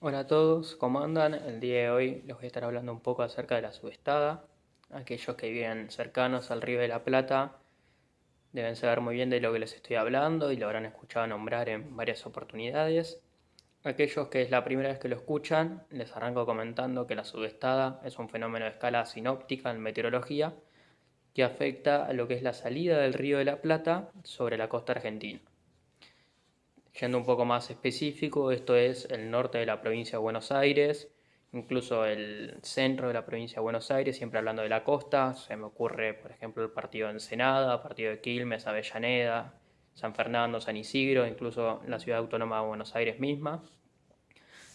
Hola a todos, ¿cómo andan? El día de hoy les voy a estar hablando un poco acerca de la subestada. Aquellos que viven cercanos al río de la Plata deben saber muy bien de lo que les estoy hablando y lo habrán escuchado nombrar en varias oportunidades. Aquellos que es la primera vez que lo escuchan, les arranco comentando que la subestada es un fenómeno de escala sinóptica en meteorología que afecta a lo que es la salida del río de la Plata sobre la costa argentina. Yendo un poco más específico, esto es el norte de la provincia de Buenos Aires, incluso el centro de la provincia de Buenos Aires, siempre hablando de la costa, se me ocurre por ejemplo el partido de Ensenada, partido de Quilmes, Avellaneda, San Fernando, San Isidro, incluso la ciudad autónoma de Buenos Aires misma.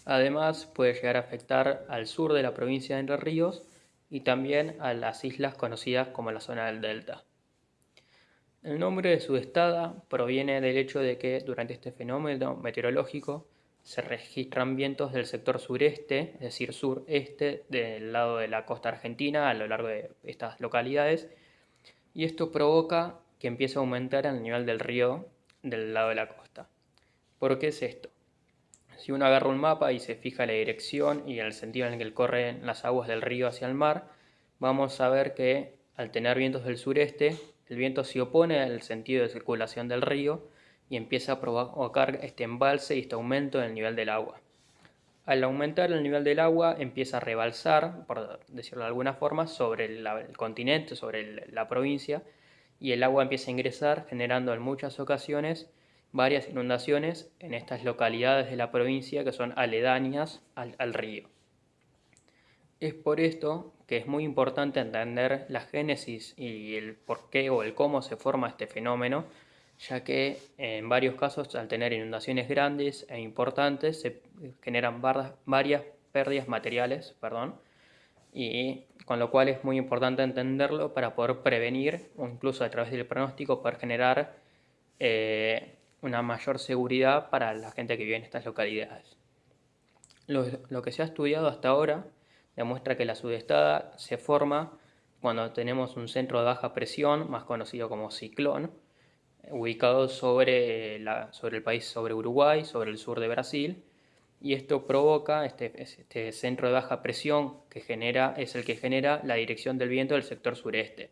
Además puede llegar a afectar al sur de la provincia de Entre Ríos y también a las islas conocidas como la zona del Delta. El nombre de Sudestada proviene del hecho de que durante este fenómeno meteorológico se registran vientos del sector sureste, es decir, sureste del lado de la costa argentina a lo largo de estas localidades y esto provoca que empiece a aumentar el nivel del río del lado de la costa. ¿Por qué es esto? Si uno agarra un mapa y se fija la dirección y el sentido en el que corren las aguas del río hacia el mar, vamos a ver que al tener vientos del sureste el viento se opone al sentido de circulación del río y empieza a provocar este embalse y este aumento del nivel del agua. Al aumentar el nivel del agua empieza a rebalsar, por decirlo de alguna forma, sobre el, continente, sobre la provincia, y el agua empieza a ingresar generando en muchas ocasiones varias inundaciones en estas localidades de la provincia que son aledañas al río. Es por esto que es muy importante entender la génesis y el por qué o el cómo se forma este fenómeno, ya que en varios casos al tener inundaciones grandes e importantes se generan varias pérdidas materiales, perdón, y con lo cual es muy importante entenderlo para poder prevenir o incluso a través del pronóstico poder generar eh, una mayor seguridad para la gente que vive en estas localidades. lo que se ha estudiado hasta ahora demuestra que la sudestada se forma cuando tenemos un centro de baja presión, más conocido como ciclón, ubicado sobre, la, sobre el país, sobre Uruguay, sobre el sur de Brasil, y esto provoca, este, este centro de baja presión que genera, es el que genera la dirección del viento del sector sureste.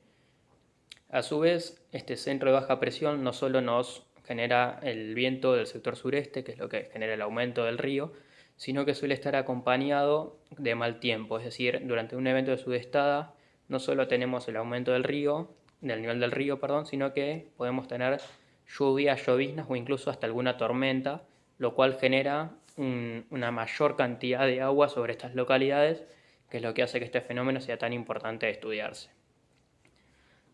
A su vez, este centro de baja presión no solo nos genera el viento del sector sureste, que es lo que genera el aumento del río, sino que suele estar acompañado de mal tiempo, es decir, durante un evento de sudestada no solo tenemos el aumento del río, del nivel del río, perdón, sino que podemos tener lluvias, lloviznas o incluso hasta alguna tormenta, lo cual genera una mayor cantidad de agua sobre estas localidades, que es lo que hace que este fenómeno sea tan importante de estudiarse.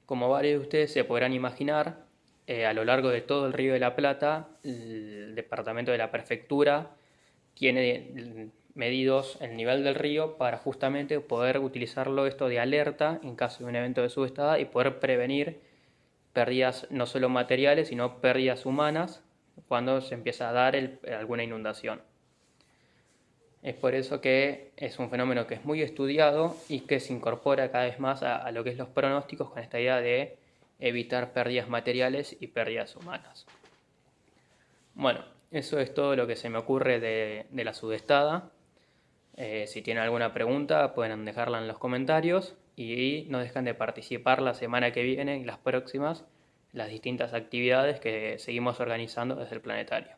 Como varios de ustedes se podrán imaginar, eh, a lo largo de todo el río de la Plata, el departamento de la prefectura tiene medidos el nivel del río para justamente poder utilizarlo esto de alerta en caso de un evento de subestada y poder prevenir pérdidas no solo materiales sino pérdidas humanas cuando se empieza a dar alguna inundación. Es por eso que es un fenómeno que es muy estudiado y que se incorpora cada vez más a, a lo que es los pronósticos con esta idea de evitar pérdidas materiales y pérdidas humanas. Bueno, eso es todo lo que se me ocurre de, la sudestada. Eh, si tienen alguna pregunta pueden dejarla en los comentarios y no dejan de participar la semana que viene y las próximas las distintas actividades que seguimos organizando desde el planetario.